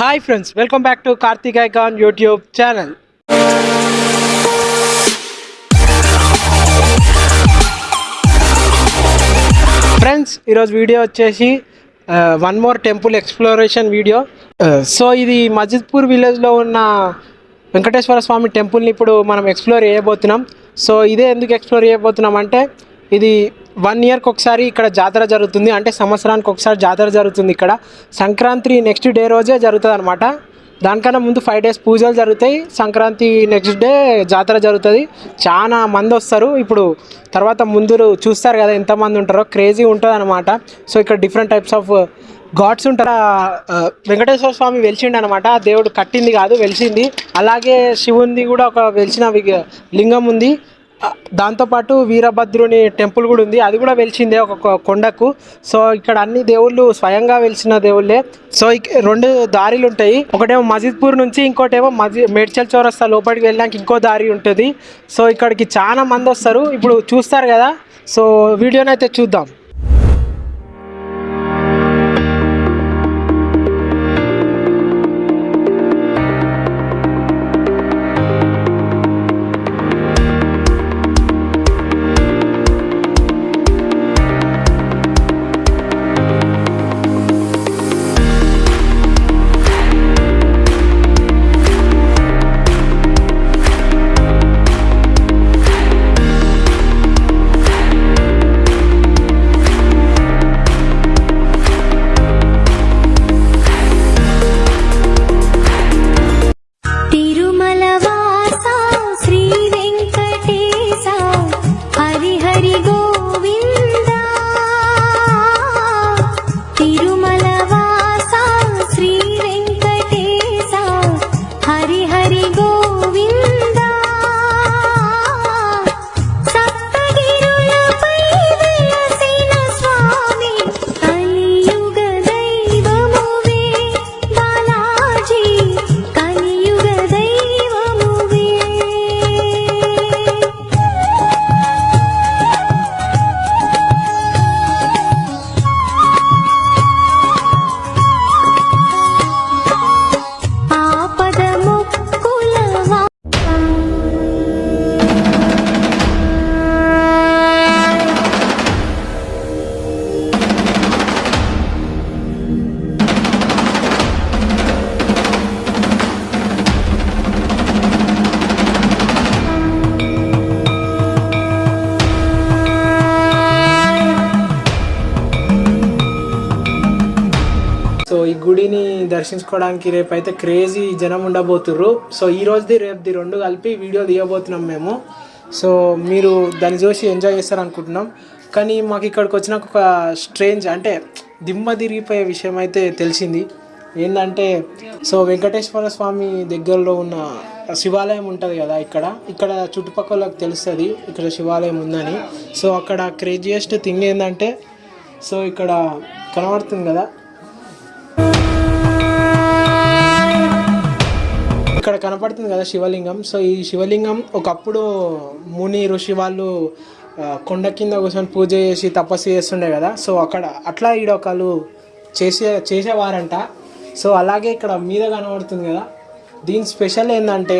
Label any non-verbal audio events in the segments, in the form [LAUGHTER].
Hi friends welcome back to Karthik icon YouTube channel friends ఈరోజు video వచ్చేసి one more temple exploration video so ఇది మజిద్పూర్ విలేజ్లో ఉన్న వెంకటేశ్వర స్వామి టెంపుల్ని ఇప్పుడు మనం ఎక్స్ప్లోర్ చేయబోతున్నాం. సో ఇదే ఎందుకు ఎక్స్ప్లోర్ చేయబోతున్నాం అంటే ఇది వన్ ఇయర్కి ఒకసారి ఇక్కడ జాతర జరుగుతుంది. అంటే సంవత్సరానికి ఒకసారి జాతర జరుగుతుంది ఇక్కడ. సంక్రాంతి నెక్స్ట్ డే రోజే జరుగుతుంది అనమాట దానికన్నా ముందు ఫైవ్ డేస్ పూజలు జరుగుతాయి. సంక్రాంతి నెక్స్ట్ డే జాతర జరుగుతుంది. చాలా మంది వస్తారు. ఇప్పుడు తర్వాత ముందు చూస్తారు కదా ఎంతమంది ఉంటారో. క్రేజీ ఉంటుంది అనమాట సో ఇక్కడ డిఫరెంట్ టైప్స్ ఆఫ్ గాడ్స్ ఉంటారు? వెంకటేశ్వర స్వామి వెలిచిండు అనమాట దేవుడు కట్టింది కాదు వెలిసింది. అలాగే శివుంది కూడా ఒక వెలిసిన లింగం ఉంది. దాంతోపాటు వీరభద్రుని టెంపుల్ కూడా ఉంది. అది కూడా వెలిసిందే ఒక కొండకు. సో ఇక్కడ అన్ని దేవుళ్ళు స్వయంగా వెలిసిన దేవుళ్ళే. సో రెండు దారిలు ఉంటాయి. ఒకటేమో మజిద్పూర్ నుంచి ఇంకోటేమో మజి మేడ్చల్ చౌరస్తా లోపలికి వెళ్ళడానికి ఇంకో దారి ఉంటుంది. సో ఇక్కడికి చాలా మంది వస్తారు. ఇప్పుడు చూస్తారు కదా. సో వీడియోని అయితే చూద్దాం. సో ఈ గుడిని దర్శించుకోవడానికి రేపు అయితే క్రేజీ జనం ఉండబోతుర్రు. సో ఈ రోజుది రేపుది రెండు కలిపి వీడియో తీయబోతున్నాం మేము. సో మీరు దాన్ని చూసి ఎంజాయ్ చేస్తారనుకుంటున్నాం. కానీ మాకు ఇక్కడికి వచ్చినాక ఒక స్ట్రేంజ్ అంటే దిమ్మ తిరిగిపోయే విషయం అయితే తెలిసింది. ఏంటంటే సో వెంకటేశ్వర స్వామి దగ్గరలో ఉన్న శివాలయం ఉంటుంది కదా ఇక్కడ. ఇక్కడ చుట్టుపక్కలకు తెలుస్తుంది ఇక్కడ శివాలయం ఉందని. సో అక్కడ క్రేజియస్ట్ థింగ్ ఏంటంటే సో ఇక్కడ కనబడుతుంది కదా ఇక్కడ కనపడుతుంది కదా శివలింగం. సో ఈ శివలింగం ఒకప్పుడు ముని ఋషి వాళ్ళు కొండ కింద కూర్చొని పూజ చేసి తపస్సు చేస్తుండే కదా. సో అక్కడ అట్లా ఈడ ఒకళ్ళు చేసే చేసేవారంట. సో అలాగే ఇక్కడ మీద కనబడుతుంది కదా. దీని స్పెషల్ ఏంటంటే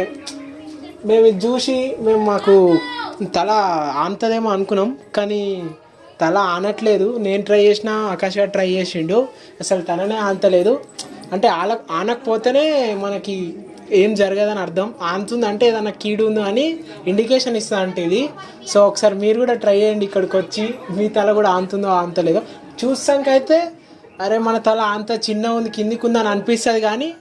మేము ఇది చూసి మేము మాకు తల ఆనుతుందేమో అనుకున్నాం కానీ తల ఆనట్లేదు. నేను ట్రై చేసిన ఆకాశ ట్రై చేసిండు. అసలు తననే ఆనతలేదు. అంటే ఆల ఆనకపోతేనే మనకి ఏం జరగదని అర్థం. ఆనుతుంది అంటే ఏదన్నా కీడు ఉందో అని ఇండికేషన్ ఇస్తా అంటే ఇది. సో ఒకసారి మీరు కూడా ట్రై చేయండి ఇక్కడికి వచ్చి మీ తల కూడా ఆంతుందో ఆంతలేదో చూస్తాకైతే అరే మన తల అంత చిన్న ఉంది కిందికి ఉందని అనిపిస్తుంది కానీ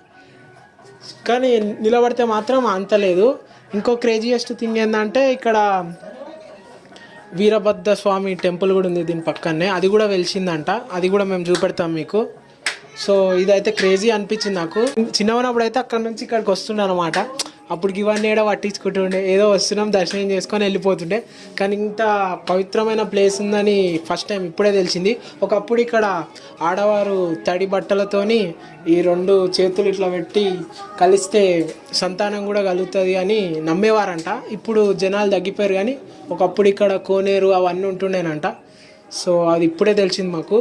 కానీ నిలబడితే మాత్రం అంతలేదు. ఇంకో క్రేజియెస్ట్ థింగ్ ఏంటంటే ఇక్కడ వీరభద్ర స్వామి టెంపుల్ కూడా ఉంది దీని పక్కనే. అది కూడా వెలిసిందంట. అది కూడా మేము చూపెడతాం మీకు. సో ఇదైతే క్రేజీ అనిపించింది నాకు. చిన్న ఉన్నప్పుడు అయితే అక్కడ నుంచి ఇక్కడికి వస్తుండే అనమాట అప్పుడు ఇవన్నీ ఏడో పట్టించుకుంటుండే. ఏదో వస్తున్నాం దర్శనం చేసుకొని వెళ్ళిపోతుండే. కానీ ఇంత పవిత్రమైన ప్లేస్ ఉందని ఫస్ట్ టైం ఇప్పుడే తెలిసింది. ఒకప్పుడు ఇక్కడ ఆడవారు తడి బట్టలతోని ఈ రెండు చేతులు ఇట్లా పెట్టి కలిస్తే సంతానం కూడా కలుగుతుంది అని నమ్మేవారంట. ఇప్పుడు జనాలు తగ్గిపోయారు కానీ ఒకప్పుడు ఇక్కడ కోనేరు అవన్నీ ఉంటుండేనంట. సో అది ఇప్పుడే తెలిసింది మాకు.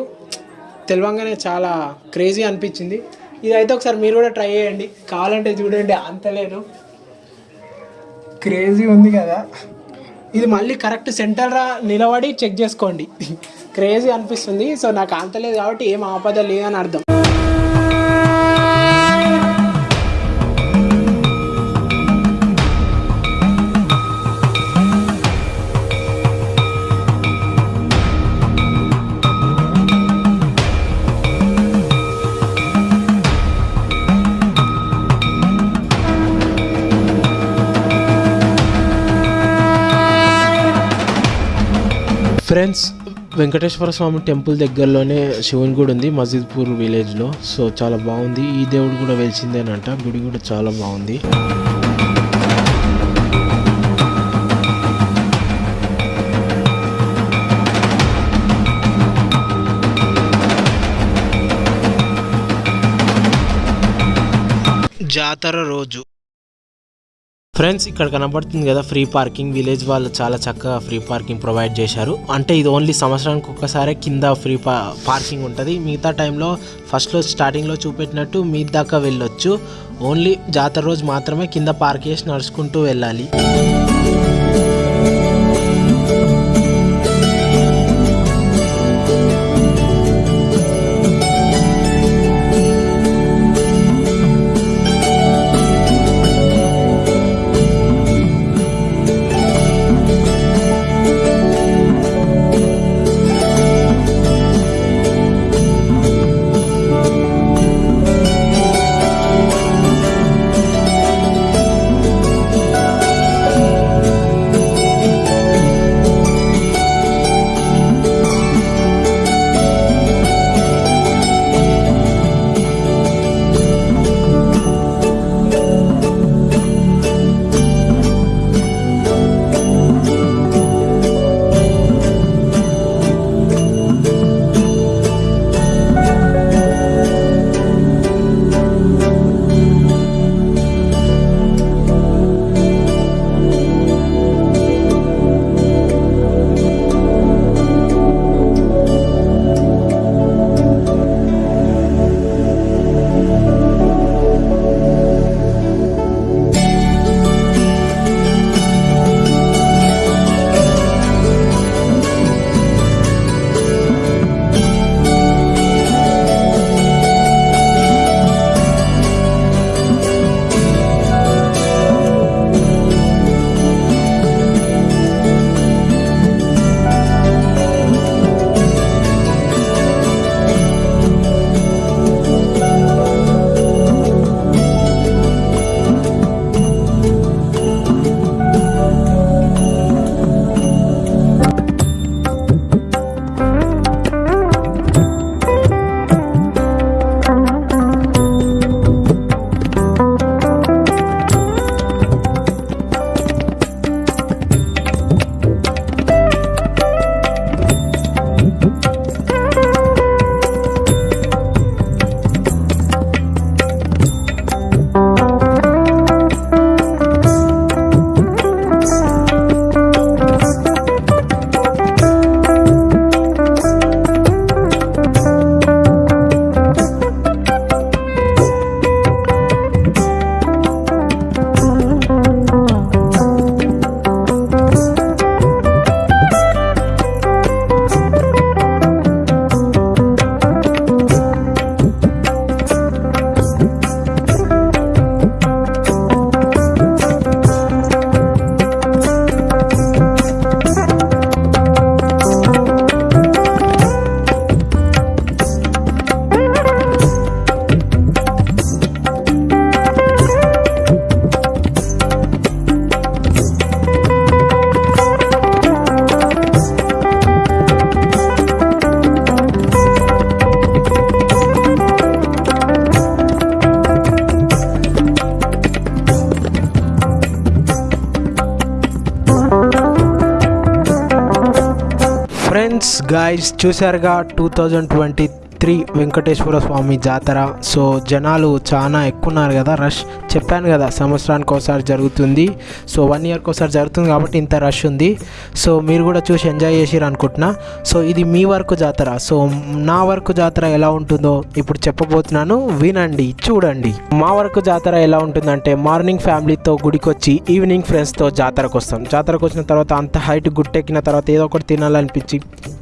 తెలవంగానే చాలా క్రేజీ అనిపించింది. ఇదైతే ఒకసారి మీరు కూడా ట్రై చేయండి. కావాలంటే చూడండి అంత లేదు. క్రేజీ ఉంది కదా. ఇది మళ్ళీ కరెక్ట్ సెంటర్ రా నిలబడి చెక్ చేసుకోండి. [LAUGHS] క్రేజీ అనిపిస్తుంది. సో నాకు అంతలేదు కాబట్టి ఏం ఆపద లేదని అర్థం. ఫ్రెండ్స్ వెంకటేశ్వర స్వామి టెంపుల్ దగ్గరలోనే శివుని గుడి ఉంది మజీద్పూర్ విలేజ్లో. సో చాలా బాగుంది. ఈ దేవుడు కూడా వెలిసిందేనంట. గుడి కూడా చాలా బాగుంది. జాతర రోజు. ఫ్రెండ్స్ ఇక్కడ కనబడుతుంది కదా ఫ్రీ పార్కింగ్ విలేజ్ వాళ్ళు చాలా చక్కగా ఫ్రీ పార్కింగ్ ప్రొవైడ్ చేశారు. అంటే ఇది ఓన్లీ సంవత్సరానికి ఒక్కసారే కింద ఫ్రీ పా పార్కింగ్ ఉంటుంది. మిగతా టైంలో ఫస్ట్లో స్టార్టింగ్లో చూపెట్టినట్టు మీ దాకా వెళ్ళొచ్చు. ఓన్లీ జాతర రోజు మాత్రమే కింద పార్క్ చేసి నడుచుకుంటూ వెళ్ళాలి. గాయస్ చూసారుగా two thousand twenty three Venkateswara Swamy జాతర. సో జనాలు చాలా ఎక్కువ ఉన్నారు కదా రష్. చెప్పాను కదా సంవత్సరానికి ఒకసారి జరుగుతుంది. సో వన్ ఇయర్కి ఒకసారి జరుగుతుంది కాబట్టి ఇంత రష్ ఉంది. సో మీరు కూడా చూసి ఎంజాయ్ చేసిరు అనుకుంటున్నా. సో ఇది మీ వరకు జాతర. సో నా వరకు జాతర ఎలా ఉంటుందో ఇప్పుడు చెప్పబోతున్నాను. వినండి చూడండి. మా వరకు జాతర ఎలా ఉంటుందంటే మార్నింగ్ ఫ్యామిలీతో గుడికి వచ్చి ఈవినింగ్ ఫ్రెండ్స్తో జాతరకు వస్తాం జాతరకు వచ్చిన తర్వాత అంత హైట్ గుట్టెక్కిన తర్వాత ఏదో ఒకటి తినాలనిపించి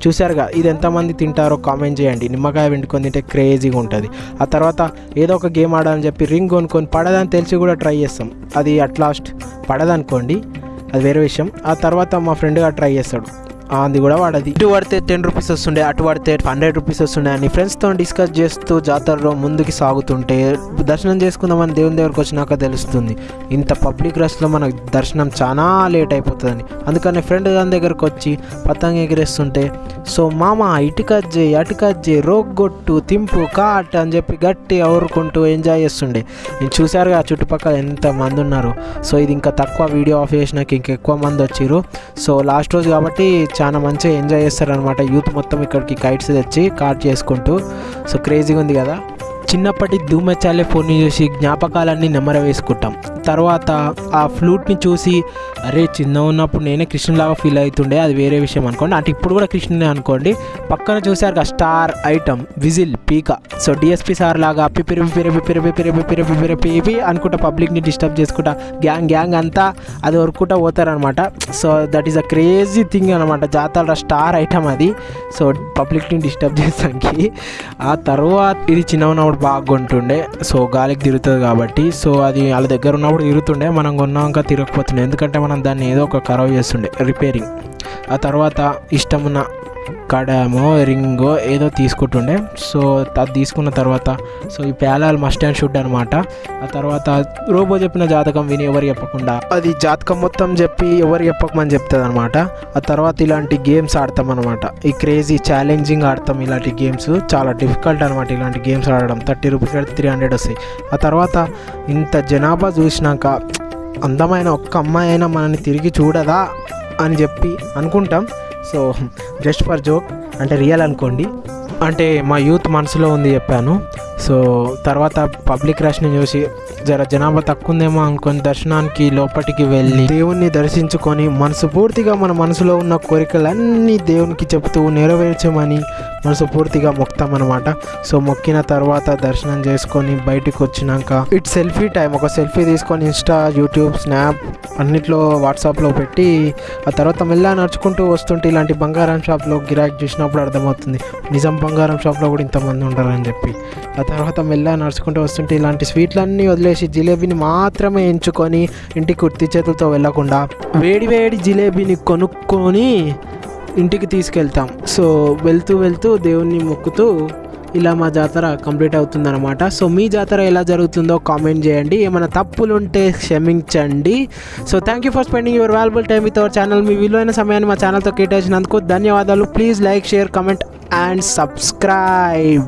చూశారుగా ఇది ఎంతమంది తింటారో కామెంట్ చేయండి. నిమ్మకాయ వెంటుకొని తింటే క్రేజీగా ఉంటుంది. ఆ తర్వాత ఏదో ఒక గేమ్ ఆడాలని చెప్పి రింగ్ కొనుక్కొని పడదని తెలిసి కూడా ట్రై చేస్తాం. అది అట్ లాస్ట్ పడదనుకోండి అది వేరే విషయం. ఆ తర్వాత మా ఫ్రెండ్గా ట్రై చేస్తాడు. అది కూడా వాడది. ఇటు పడితే టెన్ రూపీస్ వస్తుండే అటు పడితే హండ్రెడ్ రూపీస్ వస్తుండే అని ఫ్రెండ్స్తో డిస్కస్ చేస్తూ జాతరలో ముందుకు సాగుతుంటే దర్శనం చేసుకుందామని దేవుని దగ్గరకు వచ్చినాక తెలుస్తుంది ఇంత పబ్లిక్ రష్లో మనకు దర్శనం చాలా లేట్ అయిపోతుందని. అందుకని ఫ్రెండ్ దాని దగ్గరకు వచ్చి పతంగ ఎగిరేస్తుంటే సో మామ ఇటు కట్ చేయి అటు కట్ చేయి రోగ్గొట్టు తింపు కాట్ అని చెప్పి గట్టి ఊరుకుంటూ ఎంజాయ్ చేస్తుండే. నేను చూశారుగా చుట్టుపక్కల ఎంత మంది ఉన్నారు. సో ఇది ఇంకా తక్కువ వీడియో ఆఫ్ చేసినాక ఇంకా ఎక్కువ మంది వచ్చిర్రు. సో లాస్ట్ రోజు కాబట్టి చాలా మంచిగా ఎంజాయ్ చేస్తారనమాట యూత్ మొత్తం ఇక్కడికి కైట్స్ తెచ్చి కాట్ చేసుకుంటూ. సో క్రేజీగా ఉంది కదా. చిన్నప్పటి ధూమచాలే ఫోన్ని చూసి జ్ఞాపకాలన్నీ నెమర వేసుకుంటాం తర్వాత ఆ ఫ్లూట్ని చూసి అరే చిన్న ఉన్నప్పుడు నేనే కృష్ణులాగా ఫీల్ అవుతుండే అది వేరే విషయం అనుకోండి. అంటే ఇప్పుడు కూడా కృష్ణునే అనుకోండి. పక్కన చూసారు కదా స్టార్ ఐటమ్ విజిల్ పీక. సో డిఎస్పి సార్ లాగా పిపిరి పిపిరి పెరిపి పిపిరి పిపిరి పిపిరి పిపి అనుకుంటా పబ్లిక్ని డిస్టర్బ్ చేసుకుంటా గ్యాంగ్ గ్యాంగ్ అంతా అది వరుకుంటా పోతారనమాట so that is a crazy thing అనమాట జాతర స్టార్ ఐటమ్ అది. సో పబ్లిక్ని డిస్టర్బ్ చేసానికి ఆ తర్వాత ఇది చిన్న ఉన్నప్పుడు బాగా కొంటుండే సో గాలికి తిరుగుతుంది కాబట్టి. సో అది వాళ్ళ దగ్గర ఉన్నప్పుడు తిరుగుతుండే మనం కొన్నాక తిరగకపోతుండే. ఎందుకంటే మనం దాన్ని ఏదో ఒక ఖరాబ్ చేస్తుండే రిపేరింగ్ ఆ తర్వాత ఇష్టమున్న కడమో రింగో ఏదో తీసుకుంటుండే. సో అది తీసుకున్న తర్వాత సో ఈ పేలాలు మస్ట్ అండ్ షుడ్ అనమాట ఆ తర్వాత రోబో చెప్పిన జాతకం విని ఎవరు చెప్పకుండా అది జాతకం మొత్తం చెప్పి ఎవరు చెప్పకమని చెప్తుంది అనమాట ఆ తర్వాత ఇలాంటి గేమ్స్ ఆడతాం అనమాట ఈ క్రేజీ ఛాలెంజింగ్ ఆడతాం ఇలాంటి గేమ్స్. చాలా డిఫికల్ట్ అనమాట ఇలాంటి గేమ్స్ ఆడడం. థర్టీ రూపీస్ త్రీ హండ్రెడ్ వస్తాయి. ఆ తర్వాత ఇంత జనాభా చూసినాక అందమైన ఒక్క అమ్మాయి అయినా మనల్ని తిరిగి చూడదా అని చెప్పి అనుకుంటాం. సో జస్ట్ ఫర్ జోక్ అంటే రియల్ అనుకోండి. అంటే మా యూత్ మనసులో ఉంది చెప్పాను. సో తర్వాత పబ్లిక్ రష్ని చూసి జర జనాభా తక్కువ ఉందేమో అనుకొని దర్శనానికి లోపలికి వెళ్ళి దేవుణ్ణి దర్శించుకొని మనసు పూర్తిగా మన మనసులో ఉన్న కోరికలన్నీ దేవునికి చెబుతూ నెరవేర్చమని మనసు పూర్తిగా మొక్తాం అనమాట సో మొక్కిన తర్వాత దర్శనం చేసుకొని బయటికి వచ్చినాక ఇట్ సెల్ఫీ టైం. ఒక సెల్ఫీ తీసుకొని ఇన్స్టా యూట్యూబ్ స్నాప్ అన్నిట్లో వాట్సాప్లో పెట్టి ఆ తర్వాత మెల్ల నడుచుకుంటూ వస్తుంటే ఇలాంటి బంగారం షాప్లో గిరాకీ చూసినప్పుడు అర్థమవుతుంది. నిజం బంగారం షాప్లో కూడా ఇంతమంది ఉంటారని చెప్పి. ఆ తర్వాత మెల్లగా నడుచుకుంటూ వస్తుంటే ఇలాంటి స్వీట్లన్నీ వదిలేసి జిలేబీని మాత్రమే ఎంచుకొని ఇంటికి కుర్తి చేతులతో వెళ్ళకుండా వేడి వేడి జిలేబీని కొనుక్కొని ఇంటికి తీసుకెళ్తాం. సో వెళ్తూ వెళ్తూ దేవుణ్ణి మొక్కుతూ ఇలా మా జాతర కంప్లీట్ అవుతుందన్నమాట. సో మీ జాతర ఎలా జరుగుతుందో కామెంట్ చేయండి. ఏమైనా తప్పులు ఉంటే క్షమించండి. So thank you for spending your valuable time with our channel మీ విలువైన సమయాన్ని మా ఛానల్తో కేటాయించినందుకు ధన్యవాదాలు. Please like share comment and subscribe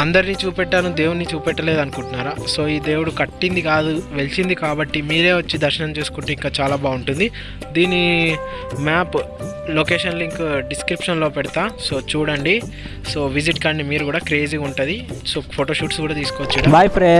అందరినీ చూపెట్టాను దేవుణ్ణి చూపెట్టలేదు అనుకుంటున్నారా? సో ఈ దేవుడు కట్టింది కాదు వెలిసింది కాబట్టి మీరే వచ్చి దర్శనం చేసుకుంటే ఇంకా చాలా బాగుంటుంది. దీని మ్యాప్ లొకేషన్ లింక్ డిస్క్రిప్షన్లో పెడతా. సో చూడండి. సో విజిట్ కానీ మీరు కూడా క్రేజీగా ఉంటుంది. సో ఫోటోషూట్స్ కూడా తీసుకోవచ్చు బాయ్ ఫ్రెండ్